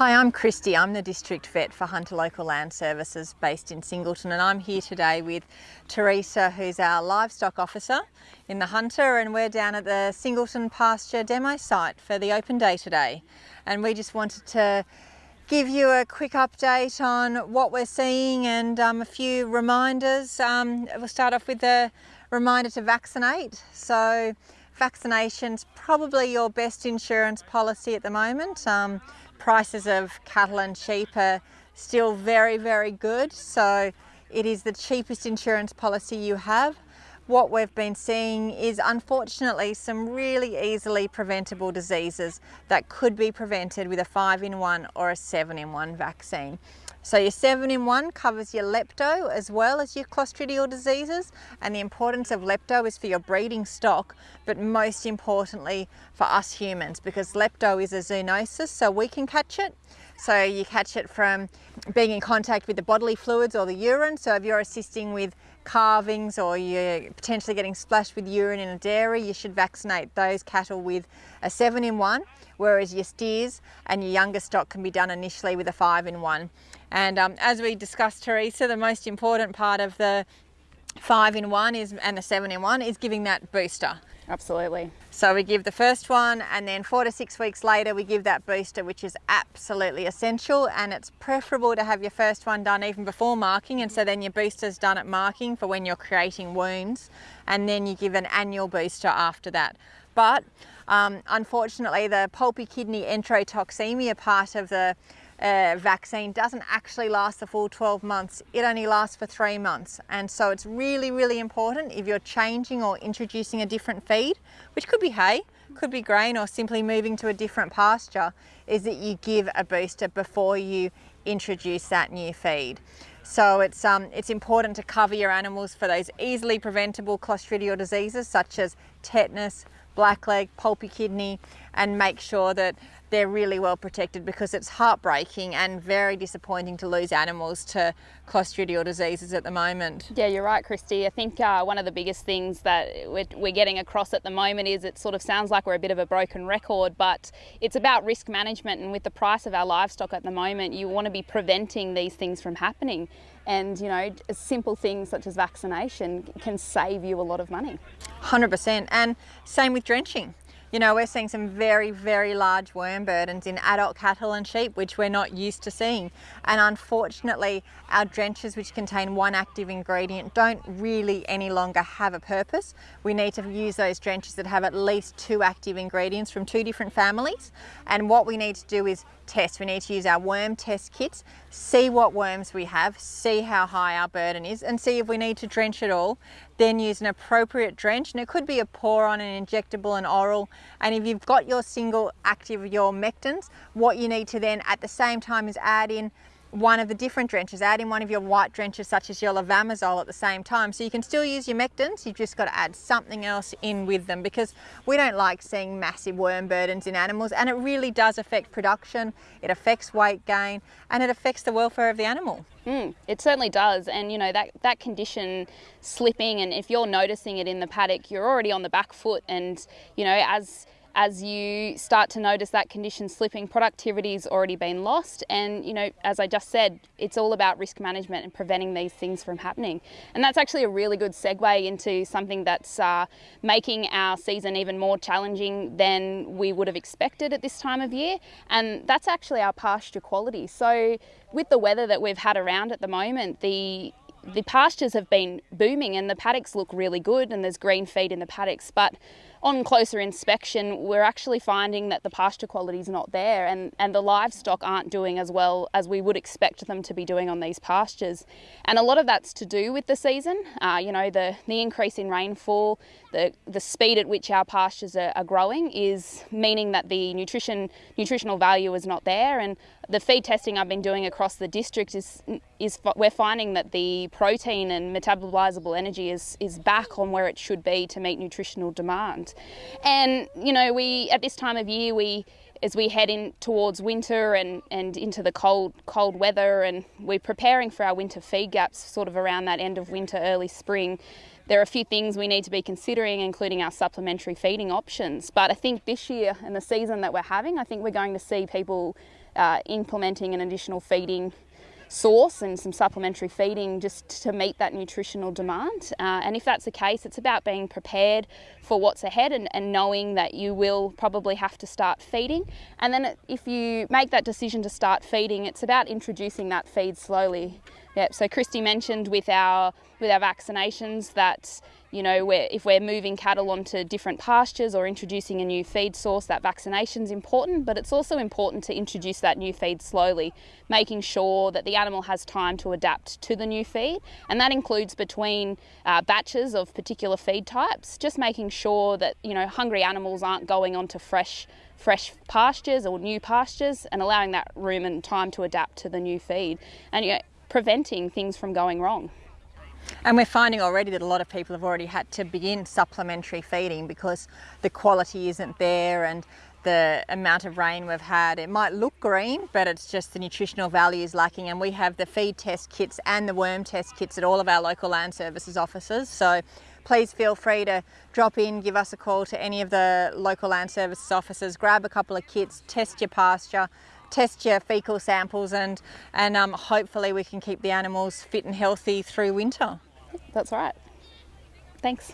Hi, I'm Christy. I'm the District Vet for Hunter Local Land Services based in Singleton and I'm here today with Teresa who's our livestock officer in the Hunter and we're down at the Singleton pasture demo site for the open day today and we just wanted to give you a quick update on what we're seeing and um, a few reminders. Um, we'll start off with a reminder to vaccinate. So vaccination's probably your best insurance policy at the moment. Um, prices of cattle and sheep are still very, very good. So it is the cheapest insurance policy you have. What we've been seeing is unfortunately some really easily preventable diseases that could be prevented with a five in one or a seven in one vaccine. So your 7-in-1 covers your lepto as well as your clostridial diseases and the importance of lepto is for your breeding stock but most importantly for us humans because lepto is a zoonosis so we can catch it. So you catch it from being in contact with the bodily fluids or the urine. So if you're assisting with calvings or you're potentially getting splashed with urine in a dairy, you should vaccinate those cattle with a 7-in-1 whereas your steers and your younger stock can be done initially with a 5-in-1. And um, as we discussed, Teresa, the most important part of the five in one is and the seven in one is giving that booster. Absolutely. So we give the first one and then four to six weeks later we give that booster which is absolutely essential and it's preferable to have your first one done even before marking and so then your booster's done at marking for when you're creating wounds and then you give an annual booster after that. But um, unfortunately the pulpy kidney enterotoxemia part of the uh, vaccine doesn't actually last the full 12 months. It only lasts for three months. And so it's really, really important if you're changing or introducing a different feed, which could be hay, could be grain or simply moving to a different pasture, is that you give a booster before you introduce that new feed. So it's, um, it's important to cover your animals for those easily preventable clostridial diseases such as tetanus, blackleg, pulpy kidney, and make sure that they're really well protected because it's heartbreaking and very disappointing to lose animals to clostridial diseases at the moment. Yeah, you're right, Christy. I think uh, one of the biggest things that we're, we're, getting across at the moment is it sort of sounds like we're a bit of a broken record, but it's about risk management. And with the price of our livestock at the moment, you want to be preventing these things from happening. And, you know, simple things such as vaccination can save you a lot of money. 100%. And same with drenching. You know, we're seeing some very, very large worm burdens in adult cattle and sheep, which we're not used to seeing. And unfortunately, our drenches, which contain one active ingredient, don't really any longer have a purpose. We need to use those drenches that have at least two active ingredients from two different families. And what we need to do is test. We need to use our worm test kits, see what worms we have, see how high our burden is, and see if we need to drench it all then use an appropriate drench and it could be a pour on an injectable and oral and if you've got your single active your mectins what you need to then at the same time is add in one of the different drenches, add in one of your white drenches such as your levamisole at the same time. So you can still use your mectins, you've just got to add something else in with them because we don't like seeing massive worm burdens in animals and it really does affect production, it affects weight gain and it affects the welfare of the animal. Mm, it certainly does and you know that, that condition slipping and if you're noticing it in the paddock you're already on the back foot and you know as as you start to notice that condition slipping, productivity's already been lost. And, you know, as I just said, it's all about risk management and preventing these things from happening. And that's actually a really good segue into something that's uh, making our season even more challenging than we would have expected at this time of year. And that's actually our pasture quality. So with the weather that we've had around at the moment, the the pastures have been booming and the paddocks look really good and there's green feed in the paddocks but on closer inspection we're actually finding that the pasture quality is not there and, and the livestock aren't doing as well as we would expect them to be doing on these pastures. And a lot of that's to do with the season. Uh, you know the, the increase in rainfall the, the speed at which our pastures are, are growing is meaning that the nutrition nutritional value is not there. And the feed testing I've been doing across the district is is we're finding that the protein and metabolizable energy is is back on where it should be to meet nutritional demand. And you know, we at this time of year we as we head in towards winter and, and into the cold cold weather and we're preparing for our winter feed gaps sort of around that end of winter, early spring, there are a few things we need to be considering, including our supplementary feeding options. But I think this year and the season that we're having, I think we're going to see people uh, implementing an additional feeding source and some supplementary feeding just to meet that nutritional demand. Uh, and if that's the case, it's about being prepared for what's ahead and, and, knowing that you will probably have to start feeding. And then if you make that decision to start feeding, it's about introducing that feed slowly. Yep. So Christy mentioned with our with our vaccinations that you know we're, if we're moving cattle onto different pastures or introducing a new feed source, that vaccination is important. But it's also important to introduce that new feed slowly, making sure that the animal has time to adapt to the new feed, and that includes between uh, batches of particular feed types. Just making sure that you know hungry animals aren't going onto fresh fresh pastures or new pastures and allowing that room and time to adapt to the new feed. And you know, preventing things from going wrong. And we're finding already that a lot of people have already had to begin supplementary feeding because the quality isn't there and the amount of rain we've had. It might look green, but it's just the nutritional value is lacking. And we have the feed test kits and the worm test kits at all of our local land services offices. So please feel free to drop in, give us a call to any of the local land services offices, grab a couple of kits, test your pasture, test your fecal samples and, and um, hopefully we can keep the animals fit and healthy through winter. That's right. Thanks.